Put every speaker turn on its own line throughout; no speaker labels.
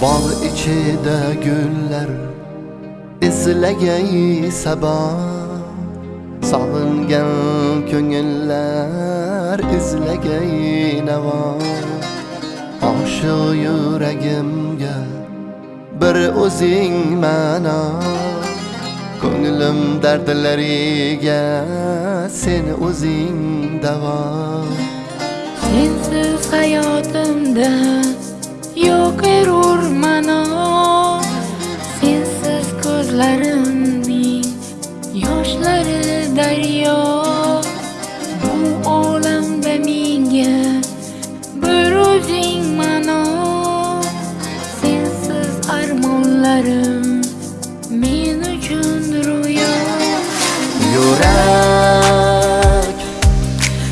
bog' ichida gullar izlagay sabo. Sog'ingan ko'ngillar izlagay navo. Oshiq yuragimga bir o'zing ma'no. Ko'nglim dardlariga sen o'zing davo.
Sensiz hayotimda yo'q erur mano Sensiz ko'zlarimning yoshlari daryo Bu olamda menga bir o'zing mano. Sensiz armonlarim men uchun ro'yo
yurak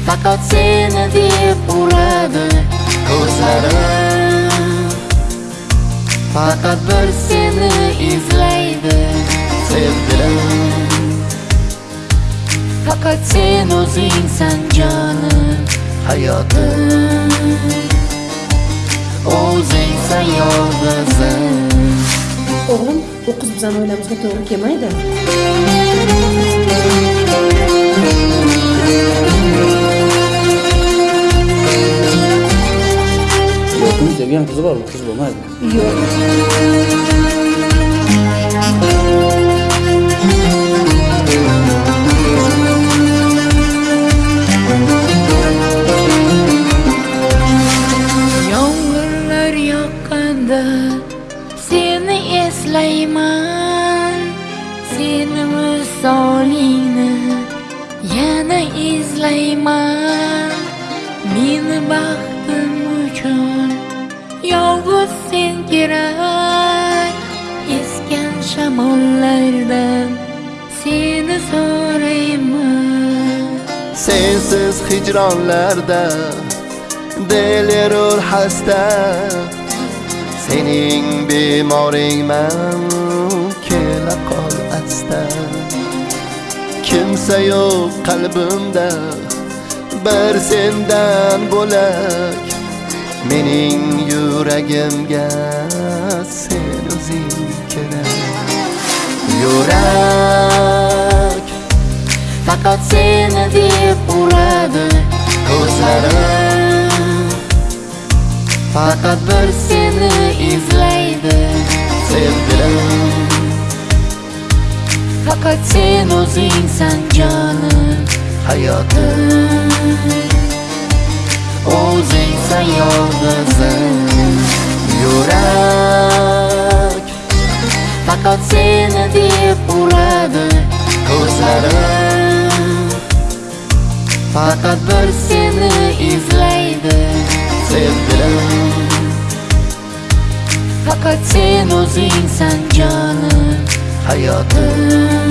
faqat seni deb uradi ko'zlarim faqat bir seni izlaydi. Sevgilim
Faqat sen o'zingsan jonim
hayotim o'zingsan yolg'izim
o'g'lim bu qiz bizani oilamizga to'g'ri kelmaydi
yo'qning sevgan qizi bor bu qiz bo'lmaydi.
Yo'q
Yomg'irlar yoqqanda seni eslayman. Seni misolingni yana izlayman. Meni baxtim uchun yolg'iz sen kerak Esgan shamollardan seni so'rayman.
Sensiz hijronlarda delerur xasta sening bemoringman kela qol asta. Kimsa yo'q qalbimda bir sendan bo'lak. Mening yuragimga sen o'zing kerak yurak faqat seni deb uradi ko'zlarim. Faqat bir seni izlaydi sevgilim.
Faqat sen o'zingsan jonim
hayotim. Bo'lsa yolg'izim yurak faqat seni deb uradi ko'zlarim faqat bir seni izlaydi sevgilim
Faqat sen o'zingsan jonim
hayotim